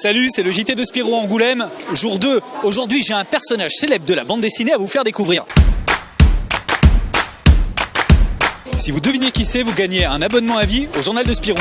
Salut, c'est le JT de Spirou Angoulême, jour 2. Aujourd'hui, j'ai un personnage célèbre de la bande dessinée à vous faire découvrir. Si vous devinez qui c'est, vous gagnez un abonnement à vie au journal de Spirou.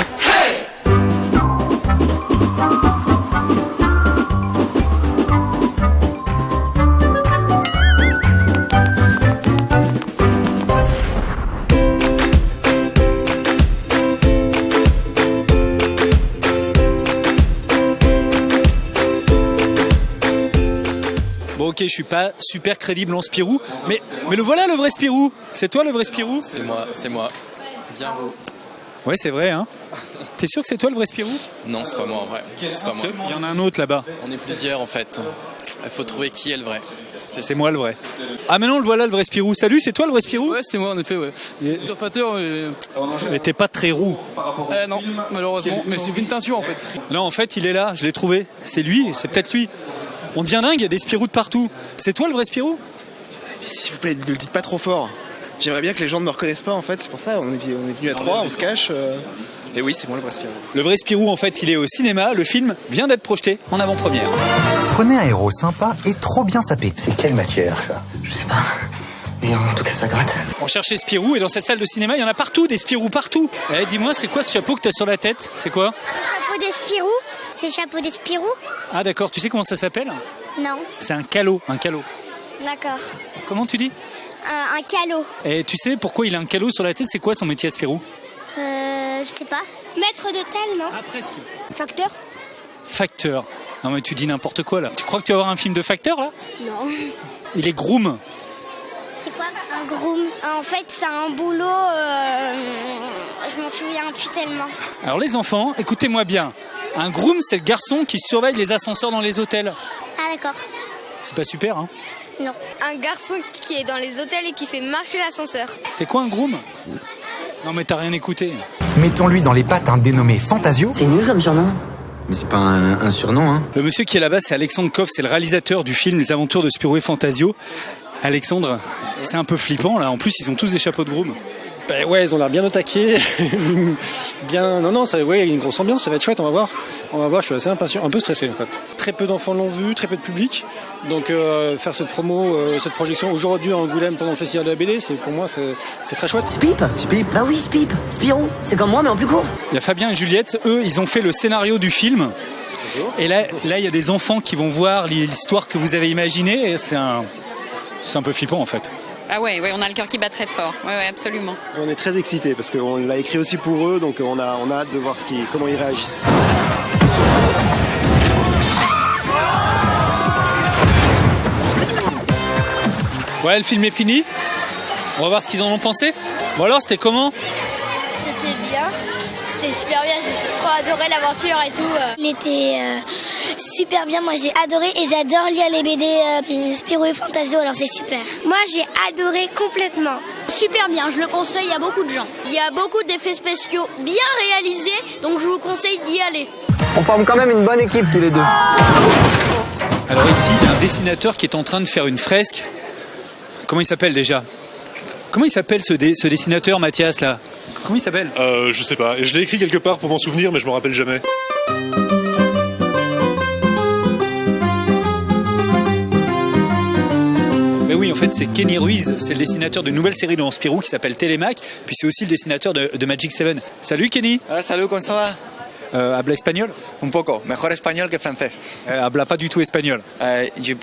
Ok, je suis pas super crédible en Spirou, mais, mais le voilà le vrai Spirou. C'est toi le vrai Spirou C'est moi, c'est moi. Bien vous. Ouais, c'est vrai, hein. T'es sûr que c'est toi le vrai Spirou Non, c'est pas moi en vrai. Pas moi. Il y en a un autre là-bas. On est plusieurs en fait. Il faut trouver qui est le vrai. C'est moi le vrai. Ah maintenant le voilà le vrai Spirou. Salut, c'est toi le vrai Spirou Ouais, c'est moi en effet, ouais. C'est usurpateur, mais... Mais t'es pas très roux. Euh, non, malheureusement. Mais c'est une teinture en fait. Non, en fait, il est là, je l'ai trouvé. C'est lui, c'est peut-être lui. On devient dingue, il y a des Spirou de partout. C'est toi le vrai Spirou? S'il vous plaît, ne le dites pas trop fort. J'aimerais bien que les gens ne me reconnaissent pas en fait, c'est pour ça, on est, on est venu à trois, on se cache. euh. Et oui, c'est moi le vrai Spirou. Le vrai Spirou, en fait, il est au cinéma. Le film vient d'être projeté en avant-première. Prenez un héros sympa et trop bien sapé. C'est quelle matière ça? Je sais pas. Mais en tout cas, ça gratte. On cherchait Spirou et dans cette salle de cinéma, il y en a partout, des Spirou partout. Eh, dis-moi, c'est quoi ce chapeau que t'as sur la tête? C'est quoi? Chapeau de Spirou C'est chapeau de Spirou Ah d'accord, tu sais comment ça s'appelle? Non. C'est un calot, un calot. D'accord. Comment tu dis? Un, un calot. Et tu sais pourquoi il a un calot sur la tête? C'est quoi son métier à Spirou? Euh, je sais pas. Maître d'hôtel, non? Ah presque. Facteur Facteur. Non mais tu dis n'importe quoi là. Tu crois que tu vas avoir un film de facteur là? Non. Il est groom. C'est quoi un groom? En fait, c'est un boulot. euh, je m'en souviens plus tellement. Alors les enfants, écoutez-moi bien. Un groom, c'est le garçon qui surveille les ascenseurs dans les hôtels. Ah, d'accord. C'est pas super, hein? Non. Un garçon qui est dans les hôtels et qui fait marcher l'ascenseur. C'est quoi un groom? Non mais t'as rien écouté. Mettons-lui dans les pattes un dénommé Fantasio. C'est nul comme surnom. Mais c'est pas un, un surnom, hein Le monsieur qui est là-bas, c'est Alexandre Koff, c'est le réalisateur du film Les Aventures de Spirou et Fantasio. Alexandre, c'est un peu flippant là. En plus, ils ont tous des chapeaux de groom. Ben ouais, ils ont l'air bien au taquet. bien. Non, non, ça, ouais, il y a une grosse ambiance, ça va être chouette, on va voir. On va voir, je suis assez impatient, un peu stressé en fait. Très peu d'enfants l'ont vu, très peu de public. Donc euh, faire cette promo, euh, cette projection aujourd'hui à Angoulême pendant le festival de la BD, c'est pour moi c'est très chouette. Spip Spip Bah oui, Spip Spirou C'est comme moi, mais en plus court. Il y a Fabien et Juliette, eux, ils ont fait le scénario du film. Et là, là, il y a des enfants qui vont voir l'histoire que vous avez imaginée. Et c'est un, c'est un peu flippant en fait. Ah ouais, ouais, on a le cœur qui bat très fort. Ouais, ouais, absolument. On est très excités parce qu'on l'a écrit aussi pour eux, donc on a, on a hâte de voir ce qui, comment ils réagissent. Ouais, le film est fini. On va voir ce qu'ils en ont pensé. Bon alors, c'était comment? C'était bien. C'était super bien, j'ai trop adoré l'aventure et tout. euh. Il était euh, super bien. Moi, j'ai adoré et j'adore lire les BD euh, Spirou et Fantasio, alors c'est super. Moi, j'ai adoré complètement. Super bien, je le conseille à beaucoup de gens. Il y a beaucoup d'effets spéciaux bien réalisés, donc je vous conseille d'y aller. On forme quand même une bonne équipe tous les deux. Alors ici, il y a un dessinateur qui est en train de faire une fresque. Comment il s'appelle déjà? Comment il s'appelle ce, dé- ce dessinateur, Mathias, là? Comment il s'appelle? Euh, je sais pas. Je l'ai écrit quelque part pour m'en souvenir, mais je me rappelle jamais. Fait, c'est Kenny Ruiz. C'est le dessinateur d'une nouvelle série de Spirou qui s'appelle Télémac. Puis c'est aussi le dessinateur de, de Magic 7. Salut, Kenny Hola, salut, ¿cómo ça va? Euh, Habla espagnol? Un poco, mejor español que francés. euh, Habla pas du tout espagnol. Eh, je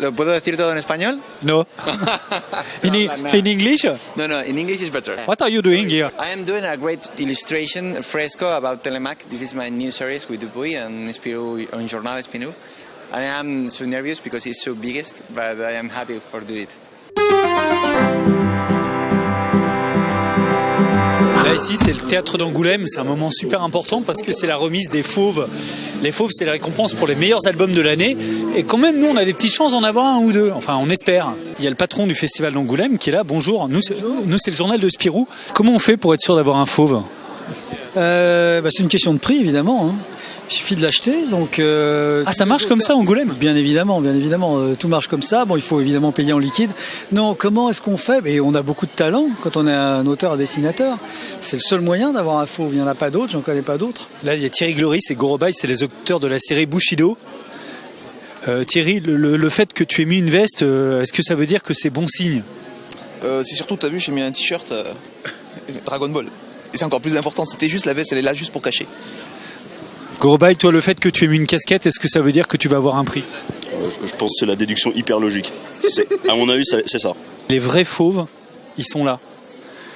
¿Lo puedo decir todo en español? No. in, No, no. in English? No, no, in English is better. What are you doing here? I am doing a great illustration fresco about Telemac. This is my new series with Dupuy and Spirou on Jornal Spirou. And I am so nervous because it's so biggest, but I am happy for do it. Là ici c'est le théâtre d'Angoulême, c'est un moment super important parce que c'est la remise des fauves. Les fauves c'est la récompense pour les meilleurs albums de l'année et quand même nous on a des petites chances d'en avoir un ou deux, enfin on espère. Il y a le patron du festival d'Angoulême qui est là, bonjour, nous c'est le journal de Spirou. Comment on fait pour être sûr d'avoir un fauve? Euh, bah, c'est une question de prix, évidemment. hein. Il suffit de l'acheter, donc. euh, Ah, ça marche comme ça, Angoulême Bien évidemment, bien évidemment, euh, tout marche comme ça. Bon, il faut évidemment payer en liquide. Non, comment est-ce qu'on fait? Et on a beaucoup de talent quand on est un auteur, un dessinateur. C'est le seul moyen d'avoir un fauve. Il n'y en a pas d'autres, j'en connais pas d'autres. Là, il y a Thierry Gloris et Gorobaï, c'est les auteurs de la série Bushido. Euh, Thierry, le, le- le fait que tu aies mis une veste, euh, est-ce que ça veut dire que c'est bon signe? Euh, c'est surtout, t'as vu, j'ai mis un t-shirt euh, Dragon Ball. Et c'est encore plus important, c'était juste la veste, elle est là juste pour cacher. Gorobaï, toi, le fait que tu aies mis une casquette, est-ce que ça veut dire que tu vas avoir un prix Euh, je, je pense que c'est la déduction hyper logique. C'est- À mon avis, c'est c'est ça. Les vrais fauves, ils sont là.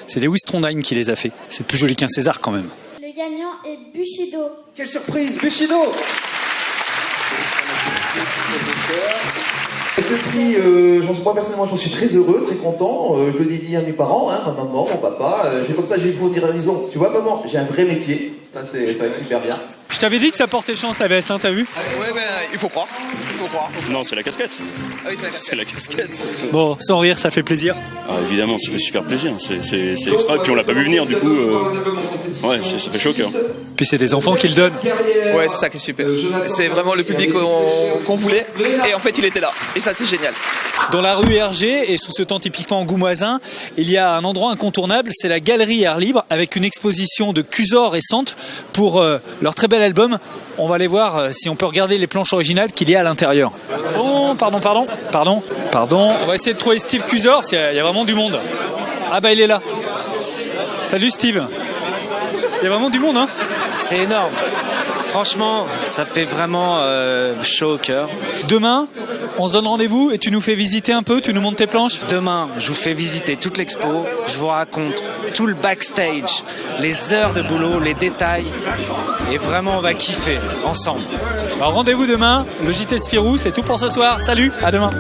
C'est Lewis Trondheim qui les a fait. C'est plus joli qu'un César quand même. Le gagnant est Bushido. Quelle surprise, Bushido Et ce prix, euh, j'en suis pas personnellement, j'en suis très heureux, très content. Euh, je le dédie à mes parents, hein, ma maman, mon papa. Euh, j'ai- comme ça, je vais vous dire à la maison. Tu vois, maman, j'ai un vrai métier. Ça, c'est, ça va être super bien. Je t'avais dit que ça portait chance la veste, hein, t'as vu Ouais, ben, il faut croire. Il faut croire. Non, c'est la casquette. Ah oui, c'est la C'est la casquette. Bon, sans rire, ça fait plaisir. Ah, évidemment, ça fait super plaisir. C'est extra. Et puis on l'a pas vu venir, du coup. euh, Ouais, c'est- ça fait chaud au cœur. Puis c'est des enfants qui le donnent. Ouais, c'est ça qui est super. C'est vraiment le public qu'on voulait. Et en fait, il était là. Et ça, c'est génial. Dans la rue Hergé et sous ce temps typiquement angoumoisin, il y a un endroit incontournable, c'est la galerie Air Libre avec une exposition de Cusor et Sante pour euh, leur très bel album. On va aller voir euh, si on peut regarder les planches originales qu'il y a à l'intérieur. Oh, pardon, pardon, pardon, pardon. On va essayer de trouver Steve Cusor, il y a vraiment du monde. Ah bah il est là. Salut Steve. Il y a vraiment du monde, hein C'est énorme. Franchement, ça fait vraiment euh, chaud au cœur. Demain, on se donne rendez-vous et tu nous fais visiter un peu, tu nous montres tes planches Demain, je vous fais visiter toute l'expo, je vous raconte tout le backstage, les heures de boulot, les détails, et vraiment on va kiffer ensemble. Bah, Rendez-vous demain, le JT Spirou, c'est tout pour ce soir. Salut, à demain.